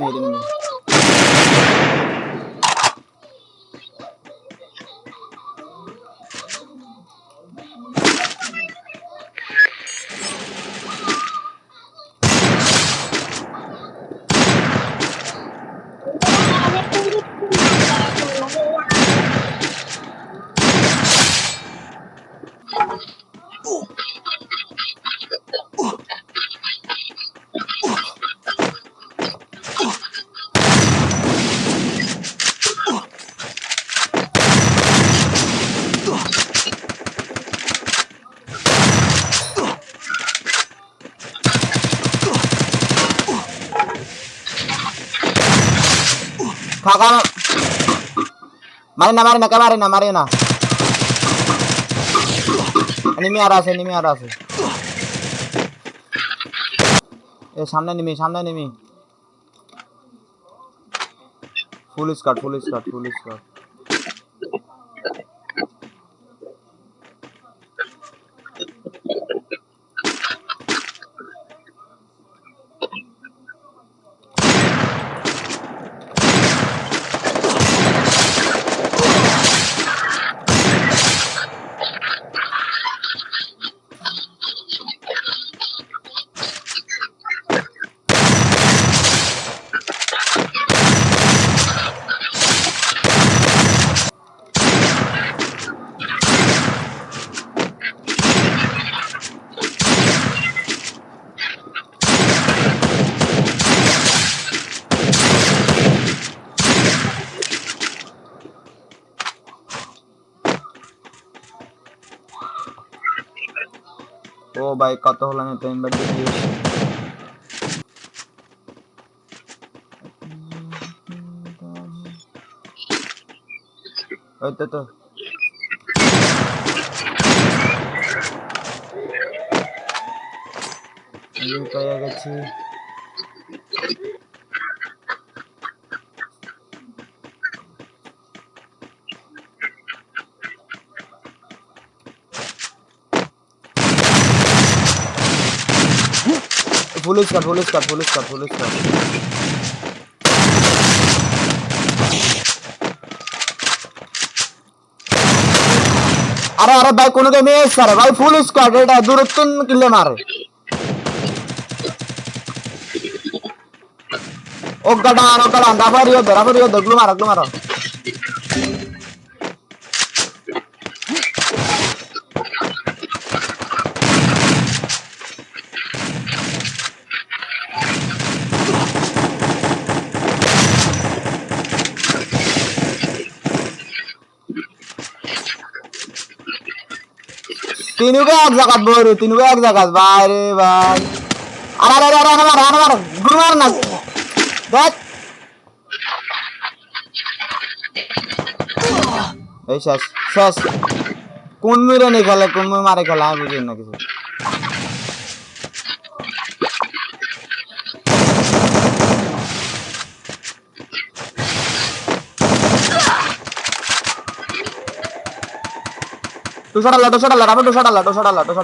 我的ล่ Kakak. Marina, Marina, ke Marina, Marina. Enemy आ रहा है enemy आ रहा है ए सामने एनिमी सामने enemy full squad full squad full squad ओ भाई कतो tuh ट्रेन बन itu tuh. Ayo kayak kecil. Full squad full squad full squad full squad अरे अरे, भाई कोने के मैं सर भाई फुल स्क्वाड बेटा, दूर तुम किले मार ओ गड़ा ओ गड़ा दबा रियो दबा रियो दगलू मार दगलू मार। তিনুকে এক জায়গাত বড় তিনুকে এক জায়গাত? বাইরে ভাই আরে আরে আরে আরে আরে মার গুরু না। দেখ। এই শেষ শেষ। কোন মিরে নেই খেলে, কোন মিরে মারে খেলে, আমি বুঝি না কিছু। দুশো ডাল্লা দুশো ডাল্লা রামু দুশো ডাল্লা দুশো ডাল্লা দুশো